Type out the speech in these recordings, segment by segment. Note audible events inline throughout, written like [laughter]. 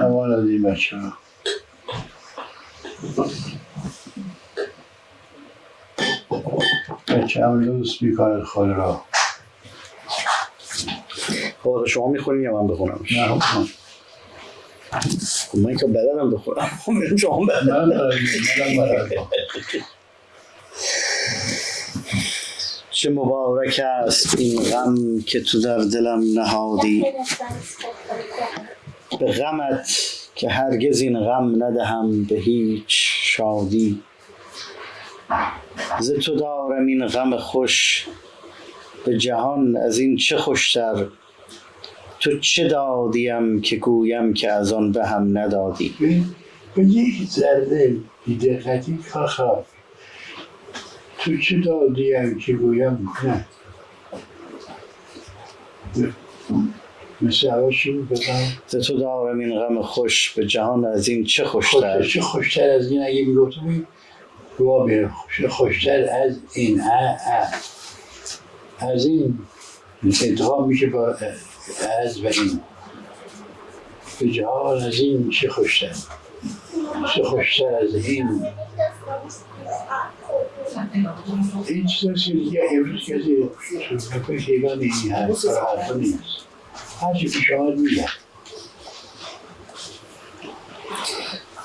امان از این بچه ها بچه هم لوس می‌کنه خود را خب شما می‌خونین یا من بخونم نه خب. خب من که بلدم بخونم [laughs] خب شما بلدم چه مبارک است این غم که تو در دلم نهادی. به غمت که هرگز این غم ندهم به هیچ شادی. ز تو دارم این غم خوش به جهان از این چه خوشتر؟ تو چه دادیم که گویم که از آن به هم ندادی؟ به یک ذره بیدقتی کاخا. تو چه دادیم که گویم نه؟ مثل شروع ز تو دارم این غم خوش به جهان از این چه خوشتر خوشتر چه خوشتر از این اگه می‌گفتم دعا خوش خوشتر از این اه اه. از این انتخاب میشه با از و این به جهان از این چه خوشتر چه خوشتر از این این چیزاست که دیگه امروز کسی تو حیوان این هست حرفا نیست هرچی پیش آمد میگه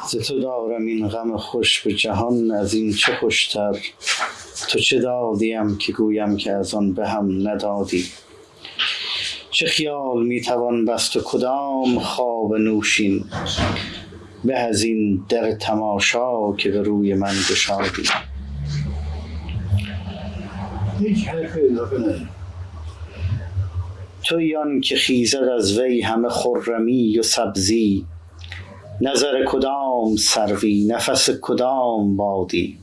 ز تو دارم این غم خوش به جهان از این چه خوشتر؟ تو چه دادیم که گویم که از آن به هم ندادی؟ چه خیال می‌توان بست و کدام خواب نوشین؟ به از این در تماشا که به روی من گشادی؟ هیچ حرف اضافه نداره توی آن که خیزد از وی همه خرمی و سبزی نظر کدام سروی نفس کدام بادی؟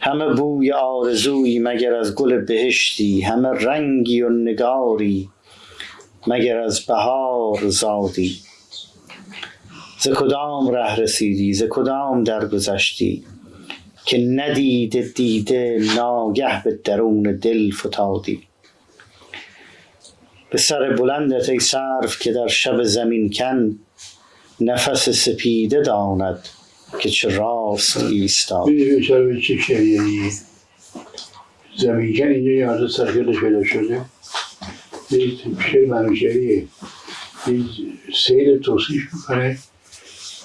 همه بوی آرزویی مگر از گل بهشتی همه رنگی و نگاری مگر از بهار زادی؟ ز کدام ره رسیدی ز کدام درگذشتی که ندیده دیده ناگه به درون دل فتادی؟ به سر بلندت ای سرو که در شب زمین کن نفس سپیده داند که چه راست ایستاد. می‌دونی چه شریعی زمینکن اینجا یه مرد سرکلش شده. یه شعر منوشریه یه سیل توصیف می‌کنه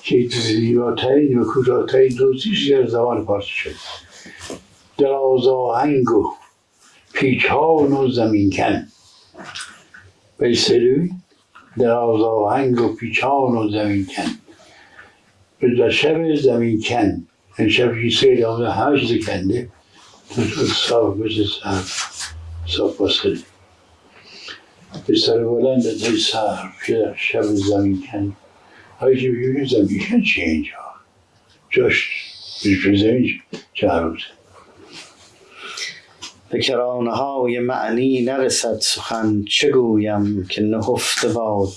که زیباترین و کوتاهترین توصیفی در زبان فارسی شده. دراز آهنگ و پیچان و زمینکن بیسلوی دراز آهنگ و پیچان و زمینکن به در شب زمین کن. این شب که سیل آمده همه چیز کنده. تو تو صاف مثل صاف صاف باسخه به سر بلند ای سر. که در شب زمین کن. هایی که بگیم زمین کن چیه اینجا؟ جاش. به زمین چه؟ عروضه به کرانه های معنی نرسد سخن. چه گویم که نهفته باد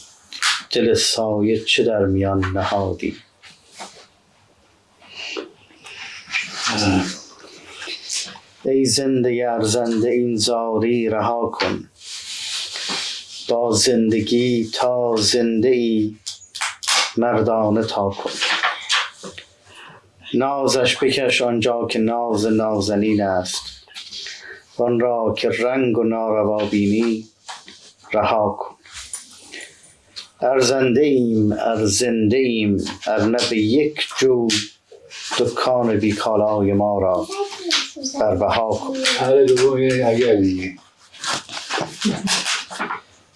دل سایه چه در میان نهادی؟ ای زنده ارزنده این زاری رها کن. با زندگی تا زنده ای مردانه تا کن. نازش بکش آنجا که ناز نازنین است. وان را که رنگ و ناروا بینی رها کن. ارزنده ایم ارزنده ایم ارنه به یک جو دکان بی کالای ما را کن. یه اگر دیگه.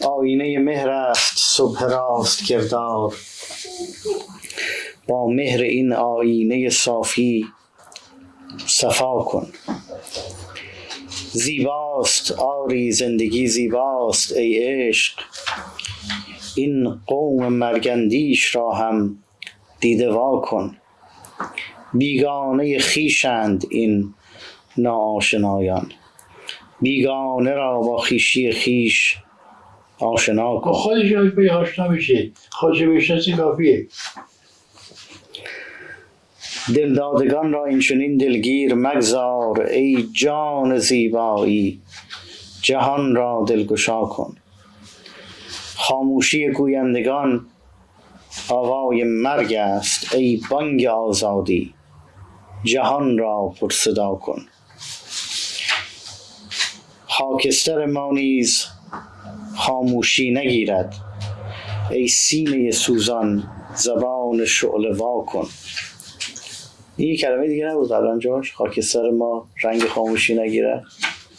آینه مهر است صبح راست کردار. با مهر این آینه صافی صفا کن. زیباست آری زندگی زیباست ای عشق. این قوم مرگندیش را هم دیده وا کن. بیگانه خیشند این ناآشنایان. بیگانه را با خیشی خیش آشنا کن. خودش یاد به آشنا بشه خودش بشناسی کافیه؟ دلدادگان را این چنین دلگیر مگذار ای جان زیبایی جهان را دلگشا کن. خاموشی گویندگان آوای مرگ است ای بانگ آزادی جهان را پرصدا کن. خاکستر ما نیز خاموشی نگیرد ای سینه سوزان زبان شعله وا کن. این یه کلمه دیگه نبود قبلا جاش. خاکستر ما رنگ خاموشی نگیرد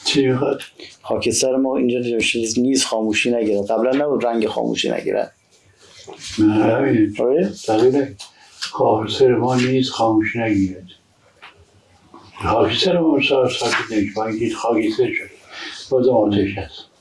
چی می‌خواد؟ خاکستر ما اینجا نوشته نیز خاموشی نگیرد قبلا نبود رنگ خاموشی نگیرد نه همینه آره؟ خاکستر ما نیز خاموش نگیرد خاکستر ما ساکت اینکه خاکستر شد. بازم آتش هست